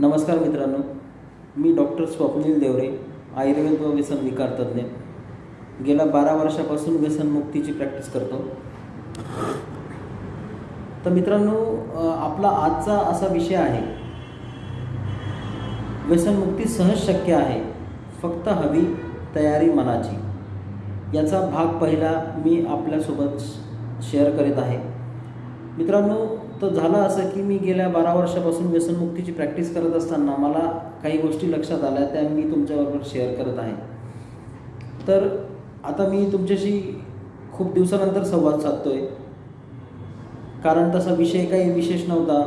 नमस्कार मित्रांनो मी डॉक्टर स्वप्नील देवरे आयुर्वेद व व्यसन विकार तज्ज्ञ. गेल्या बारा वर्षापासून व्यसनमुक्तीची प्रॅक्टिस करतो. तर मित्रांनो आपला आजचा असा विषय आहे व्यसनमुक्ती सहज शक्य आहे फक्त हवी तयारी मनाची. याचा भाग पहिला मी आपल्यासोबत शेअर करीत आहे. मित्रांनो तर झालं असं की मी गेल्या बारा वर्षापासून व्यसनमुक्तीची प्रॅक्टिस करत असताना मला काही गोष्टी लक्षात आल्या त्या मी तुमच्याबरोबर शेअर करत आहे. तर आता मी तुमच्याशी खूप दिवसानंतर संवाद साधतो आहे कारण तसा विषय काही विशेष नव्हता.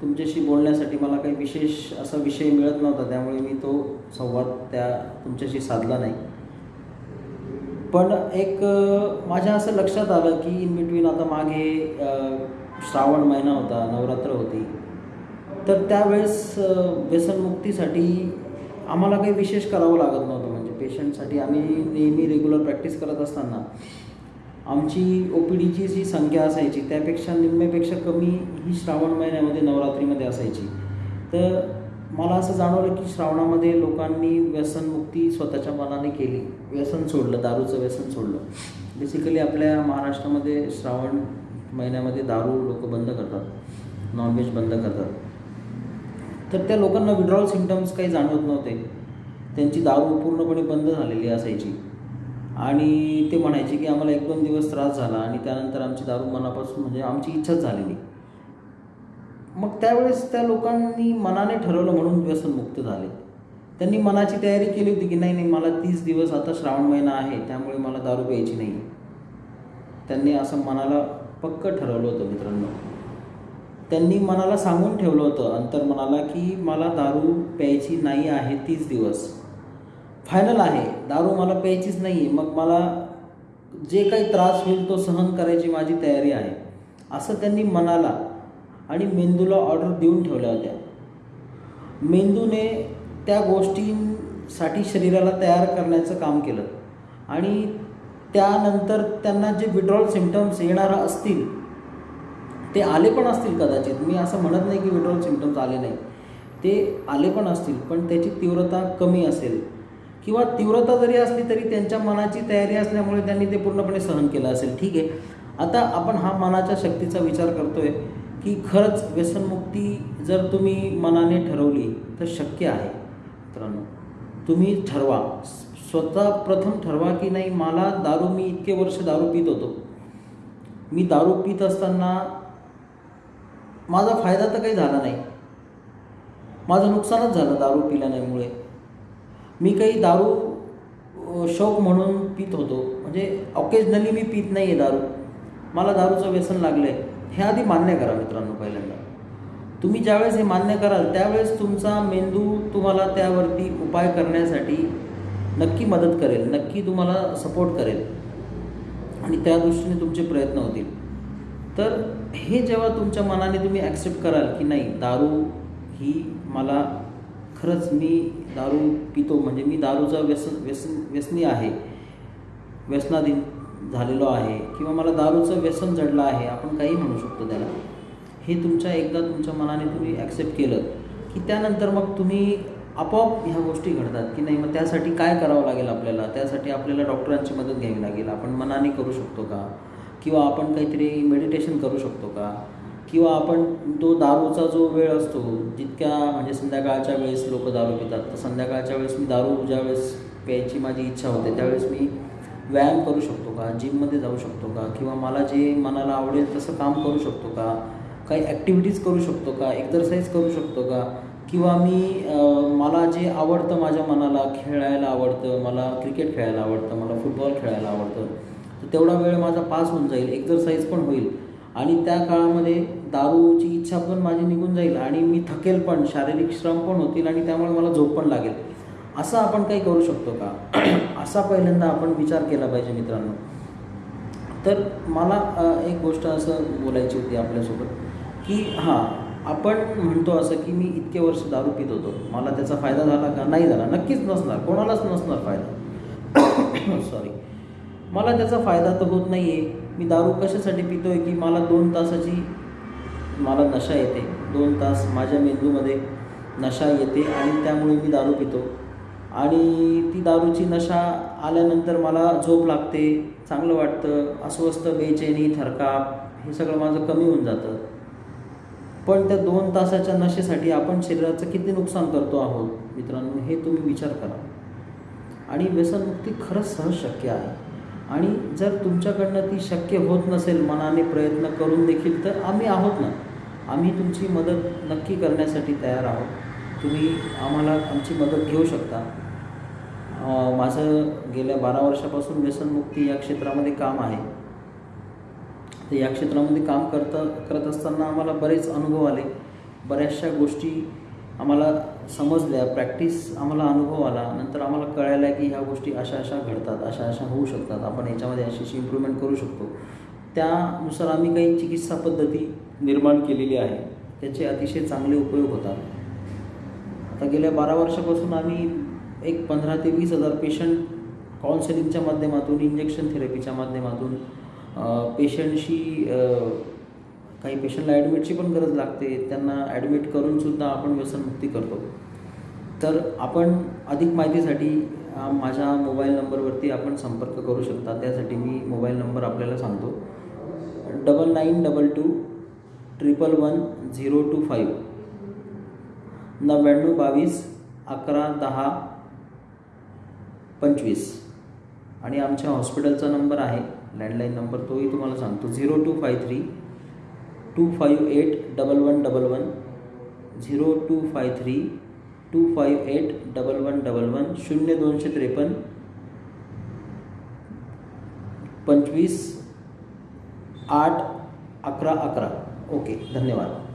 तुमच्याशी बोलण्यासाठी मला काही विशेष असा विषय मिळत नव्हता त्यामुळे मी तो संवाद त्या तुमच्याशी साधला नाही. पण एक माझ्या असं लक्षात आलं की इन बिटवीन आता मागे श्रावण महिना होता नवरात्र होती. तर त्यावेळेस व्यसनमुक्तीसाठी आम्हाला काही विशेष करावं लागत नव्हतं. म्हणजे पेशंटसाठी आम्ही नेहमी रेग्युलर प्रॅक्टिस करत असताना आमची ओ पी डीची जी संख्या असायची त्यापेक्षा निम्म्यापेक्षा कमी ही श्रावण महिन्यामध्ये नवरात्रीमध्ये असायची. तर मला असं जाणवलं की श्रावणामध्ये लोकांनी व्यसनमुक्ती स्वतःच्या मनाने केली. व्यसन सोडलं दारूचं व्यसन सोडलं. बेसिकली आपल्या महाराष्ट्रामध्ये श्रावण महिन्यामध्ये दारू लोक बंद करतात नॉनव्हेज बंद करतात. तर त्या लोकांना विड्रॉल सिमटम्स काही जाणवत नव्हते. त्यांची दारू पूर्णपणे बंद झालेली असायची. आणि ते म्हणायचे की आम्हाला एक दोन दिवस त्रास झाला आणि त्यानंतर आमची दारू मनापासून म्हणजे आमची इच्छाच झालेली. मग त्यावेळेस त्या लोकांनी मनाने ठरवलं म्हणून व्यसनमुक्त झाले. त्यांनी मनाची तयारी केली होती की नाही नाही मला तीस दिवस आता श्रावण महिना आहे त्यामुळे मला दारू प्यायची नाही. त्यांनी असं मनाला पक्क ठरवलं होतं मित्रांनो. त्यांनी मनाला सांगून ठेवलं होतं अंतर्मनाला की मला दारू प्यायची नाही आहे तीस दिवस. फायनल आहे. दारू मला प्यायचीच नाही आहे मग मला जे काही त्रास होईल तो सहन करायची माझी तयारी आहे. असं त्यांनी मनाला आणि मेंदूला ऑर्डर देऊन ठेवल्या होत्या. मेंदूने त्या गोष्टींसाठी शरीराला तयार करण्याचं काम केलं. आणि त्यानंतर त्यांना जे विड्रॉल सिमटम्स येणार असतील ते आले पण असतील कदाचित. मी असं म्हणत नाही की विड्रॉल सिमटम्स आले नाही ते आले पण असतील पण त्याची तीव्रता कमी असेल. किंवा तीव्रता जरी असली तरी त्यांच्या मनाची तयारी असल्यामुळे त्यांनी ते पूर्णपणे सहन केलं असेल. ठीक आहे. आता आपण हा मनाच्या शक्तीचा विचार करतोय की खरंच व्यसनमुक्ती जर तुम्ही मनाने ठरवली तर शक्य आहे. मित्रांनो तुम्ही ठरवा. स्वतः प्रथम ठरवा की नाही मला दारू मी इतके वर्ष दारू पित होतो. मी दारू पित असताना माझा फायदा तर काही झाला नाही. माझं नुकसानच झालं दारू पिल्यामुळे. मी काही दारू शौक म्हणून पित होतो. म्हणजे ऑकेजनली मी पित नाही आहे दारू. मला दारूचं व्यसन लागलं आहे हे आधी मान्य करा मित्रांनो पहिल्यांदा. तुम्ही ज्यावेळेस हे मान्य कराल त्यावेळेस तुमचा मेंदू तुम्हाला त्यावरती उपाय करण्यासाठी नक्की मदत करेल नक्की तुम्हाला सपोर्ट करेल. आणि त्या दृष्टीने तुमचे प्रयत्न होतील. तर हे जेव्हा तुमच्या मनाने तुम्ही ॲक्सेप्ट कराल की नाही दारू ही मला खरंच मी दारू पितो म्हणजे मी दारूचा व्यसन व्यसन व्यसनी आहे व्यसनाधीन झालेलो आहे किंवा मला दारूचं व्यसन जडलं आहे आपण काही म्हणू शकतो त्याला. हे तुमच्या एकदा तुमच्या मनाने तुम्ही ॲक्सेप्ट केलं की त्यानंतर मग तुम्ही आपोआप ह्या गोष्टी घडतात की नाही मग त्यासाठी काय करावं लागेल आपल्याला? त्यासाठी आपल्याला डॉक्टरांची मदत घ्यावी लागेल. आपण मनाने करू शकतो का? किंवा आपण काहीतरी मेडिटेशन करू शकतो का? किंवा आपण तो दारूचा जो वेळ असतो जितक्या म्हणजे संध्याकाळच्या वेळेस लोक दारू पितात तर संध्याकाळच्या वेळेस मी दारू ज्या वेळेस प्यायची माझी इच्छा होते त्यावेळेस मी व्यायाम करू शकतो का? जिममध्ये जाऊ शकतो का? किंवा मला जे मनाला आवडेल तसं काम करू शकतो का? काही ॲक्टिव्हिटीज करू शकतो का? एक्झरसाईज करू शकतो का? किंवा मी मला जे आवडतं माझ्या मनाला खेळायला आवडतं मला क्रिकेट खेळायला आवडतं मला फुटबॉल खेळायला आवडतं तर तेवढा वेळ माझा पास होऊन जाईल एक्झरसाईज पण होईल. आणि त्या काळामध्ये दारूची इच्छा पण माझी निघून जाईल आणि मी थकेल पण शारीरिक श्रम पण होतील आणि त्यामुळे मला झोप पण लागेल. असं आपण काही करू शकतो का? असा पहिल्यांदा आपण विचार केला पाहिजे मित्रांनो. तर मला एक गोष्ट असं बोलायची होती आपल्यासोबत की हां आपण म्हणतो असं की मी इतके वर्ष दारू पित होतो. मला त्याचा फायदा झाला का? नाही झाला. नक्कीच नसणार. कोणालाच नसणार फायदा. सॉरी मला त्याचा फायदा तर होत नाही आहे मी दारू कशासाठी पितो आहे की मला दोन तासाची मला नशा येते. दोन तास माझ्या मेंदूमध्ये नशा येते आणि त्यामुळे मी दारू पितो. आणि ती दारूची नशा आल्यानंतर मला झोप लागते. चांगलं वाटतं. अस्वस्थ बेचैनी थरकाप हे सगळं माझं कमी होऊन जातं. पण त्या दोन तासाच्या नशेसाठी आपण शरीराचं किती नुकसान करतो आहोत? मित्रांनो हे तुम्ही विचार करा. आणि व्यसनमुक्ती खरंच सहज शक्य आहे. आणि जर तुमच्याकडनं ती शक्य होत नसेल मनाने प्रयत्न करून देखील तर आम्ही आहोत ना. आम्ही तुमची मदत नक्की करण्यासाठी तयार आहोत. तुम्ही आम्हाला आमची मदत घेऊ शकता. माझं गेल्या बारा वर्षापासून व्यसनमुक्ती या क्षेत्रामध्ये काम आहे. तर या क्षेत्रामध्ये काम करता करत असताना आम्हाला बरेच अनुभव आले. बऱ्याचशा गोष्टी आम्हाला समजल्या प्रॅक्टिस आम्हाला अनुभव आला. नंतर आम्हाला कळायला की ह्या गोष्टी अशा अशा घडतात अशा अशा होऊ शकतात. आपण याच्यामध्ये अशी अशी इम्प्रूव्हमेंट करू शकतो. त्यानुसार आम्ही काही चिकित्सा पद्धती निर्माण केलेली आहे. त्याचे अतिशय चांगले उपयोग होतात. आता गेल्या बारा वर्षापासून आम्ही एक पंधरा ते वीस हजार पेशंट काउन्सिलिंगच्या माध्यमातून इंजेक्शन थेरपीच्या माध्यमातून पेशंटशी काही पेशंटला ॲडमिटची पण गरज लागते. त्यांना ॲडमिट करूनसुद्धा आपण व्यसनमुक्ती करतो. तर आपण अधिक माहितीसाठी माझ्या मोबाईल नंबरवरती आपण संपर्क करू शकता. त्यासाठी मी मोबाईल नंबर आपल्याला सांगतो. Double nine double two triple one zero two five नव्याण्णव बावीस अकरा दहा पंचवीस. आणि आमच्या हॉस्पिटलचा नंबर आहे लँडलाईन नंबर तोही तुम्हाला सांगतो zero two five three two five eight double one double one zero two five three two five eight double one double one शून्य दोनशे त्रेपन्न पंचवीस आठ अकरा अकरा ओके धन्यवाद